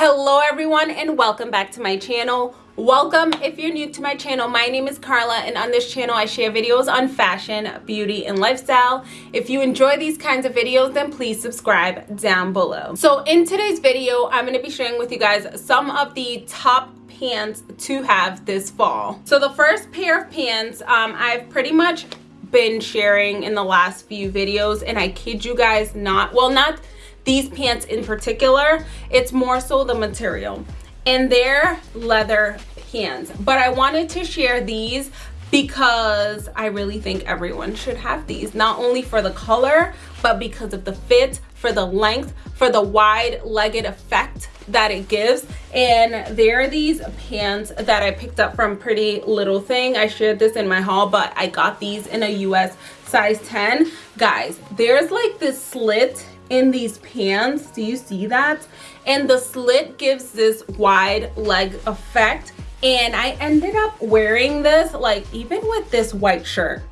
hello everyone and welcome back to my channel. Welcome if you're new to my channel my name is carla and on this channel i share videos on fashion beauty and lifestyle. If you enjoy these kinds of videos then please subscribe down below. So in today's video i'm going to be sharing with you guys some of the top pants to have this fall. So the first pair of pants um, i've pretty much been sharing in the last few videos and i kid you guys not well not these pants in particular it's more so the material and they're leather pants but i wanted to share these because i really think everyone should have these not only for the color but because of the fit for the length for the wide legged effect that it gives. And there are these pants that i picked up from pretty little thing. I shared this in my haul but i got these in a us size 10 guys there's like this slit in these pants do you see that? And the slit gives this wide leg effect. And i ended up wearing this like even with this white shirt.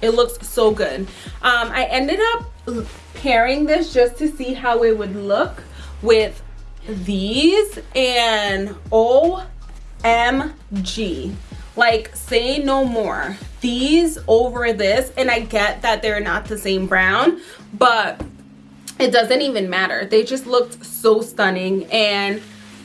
It looks so good. Um i ended up pairing this just to see how it would look with these and omg like say no more. These over this and i get that they're not the same brown but it doesn't even matter they just looked so stunning and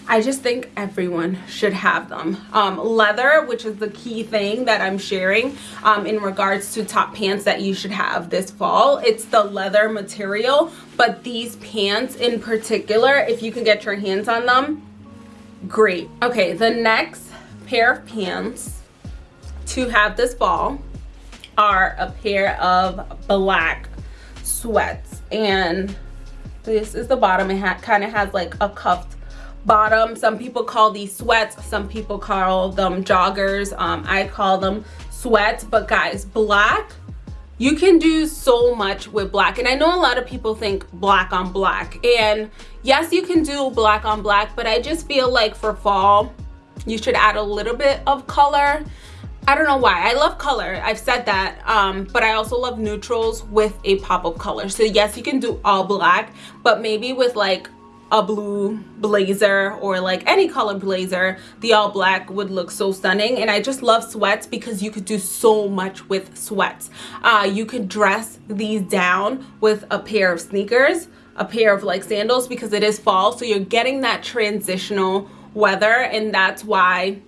I just think everyone should have them. Um, leather, which is the key thing that I'm sharing um, in regards to top pants that you should have this fall. It's the leather material, but these pants in particular, if you can get your hands on them, great. Okay, the next pair of pants to have this fall are a pair of black sweats and this is the bottom. It kind of has like a cuffed bottom. Some people call these sweats. Some people call them joggers. Um, i call them sweats. But guys black you can do so much with black. And i know a lot of people think black on black. And yes you can do black on black but i just feel like for fall you should add a little bit of color I don't know why. I love color. I've said that. Um, but I also love neutrals with a pop of color. So yes, you can do all black, but maybe with like a blue blazer or like any color blazer the all black would look so stunning and i just love sweats because you could do so much with sweats uh, you could dress these down with a pair of sneakers a pair of like sandals because it is fall so you're getting that transitional weather and that's why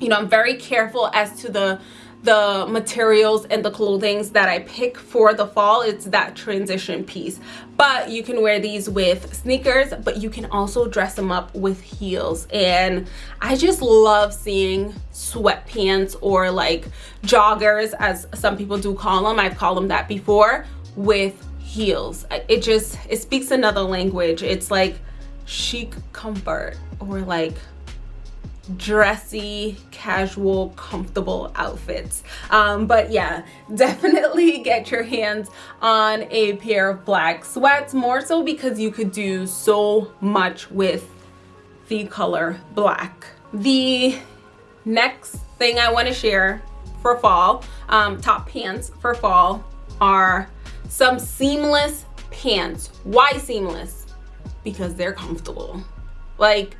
you know i'm very careful as to the the materials and the clothings that I pick for the fall. It's that transition piece. But you can wear these with sneakers but you can also dress them up with heels. And I just love seeing sweatpants or like joggers as some people do call them. I've called them that before with heels. It just it speaks another language. It's like chic comfort or like dressy casual comfortable outfits. Um, but yeah definitely get your hands on a pair of black sweats more so because you could do so much with the color black. The next thing i want to share for fall um, top pants for fall are some seamless pants. Why seamless? Because they're comfortable. Like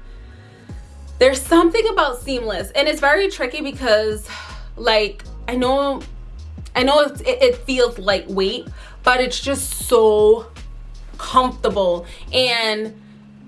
there's something about seamless and it's very tricky because like i know i know it, it feels lightweight but it's just so comfortable and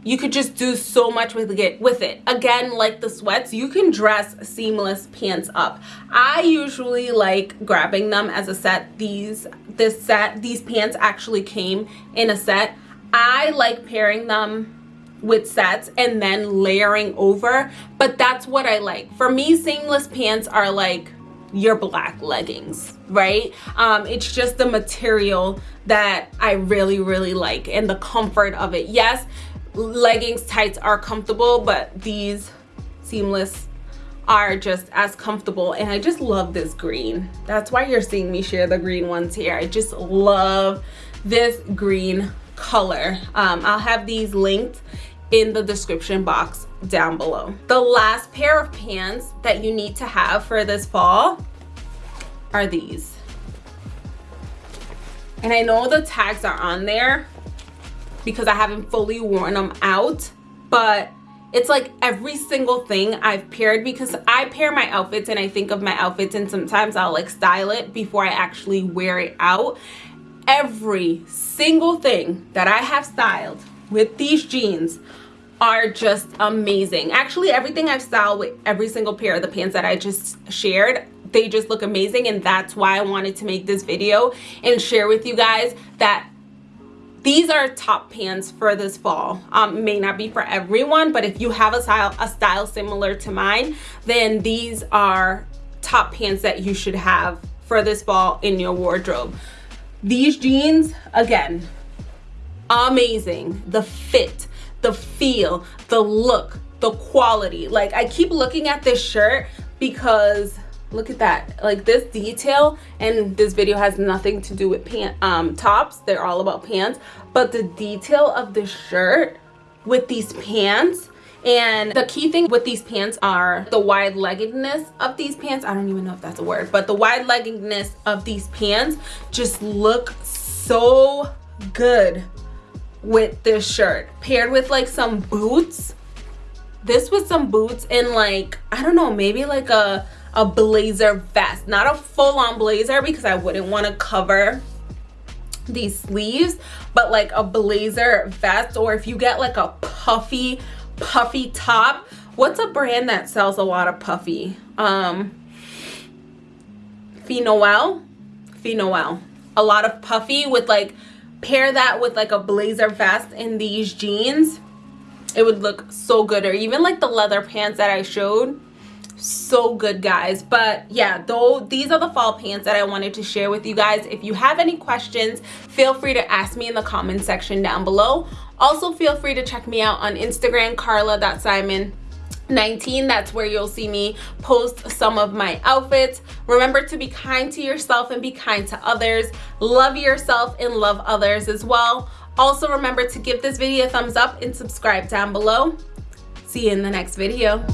you could just do so much with it with it. Again like the sweats you can dress seamless pants up. I usually like grabbing them as a set. These this set these pants actually came in a set. I like pairing them with sets and then layering over. But that's what i like. For me seamless pants are like your black leggings right? Um it's just the material that i really really like and the comfort of it. Yes leggings tights are comfortable but these seamless are just as comfortable. And i just love this green. That's why you're seeing me share the green ones here. I just love this green color. Um, i'll have these linked in the description box down below. The last pair of pants that you need to have for this fall are these. And I know the tags are on there because I haven't fully worn them out, but it's like every single thing I've paired because I pair my outfits and I think of my outfits and sometimes I'll like style it before I actually wear it out. Every single thing that I have styled with these jeans are just amazing. Actually, everything I've styled with every single pair of the pants that I just shared, they just look amazing and that's why I wanted to make this video and share with you guys that these are top pants for this fall um may not be for everyone but if you have a style a style similar to mine then these are top pants that you should have for this fall in your wardrobe these jeans again amazing. The fit the feel the look the quality. Like i keep looking at this shirt because look at that. Like this detail and this video has nothing to do with pant um tops. They're all about pants. But the detail of the shirt with these pants and the key thing with these pants are the wide leggedness of these pants. I don't even know if that's a word but the wide leggedness of these pants just look so good with this shirt. Paired with like some boots. This with some boots and like i don't know maybe like a a blazer vest. Not a full-on blazer because i wouldn't want to cover these sleeves but like a blazer vest or if you get like a puffy puffy top. What's a brand that sells a lot of puffy? Um Fille Noel Fille Noel a lot of puffy with like pair that with like a blazer vest in these jeans. It would look so good. Or even like the leather pants that I showed. So good guys. But yeah though these are the fall pants that i wanted to share with you guys. If you have any questions feel free to ask me in the comment section down below. Also feel free to check me out on instagram carla.simon 19 that's where you'll see me post some of my outfits. Remember to be kind to yourself and be kind to others. Love yourself and love others as well. Also remember to give this video a thumbs up and subscribe down below. See you in the next video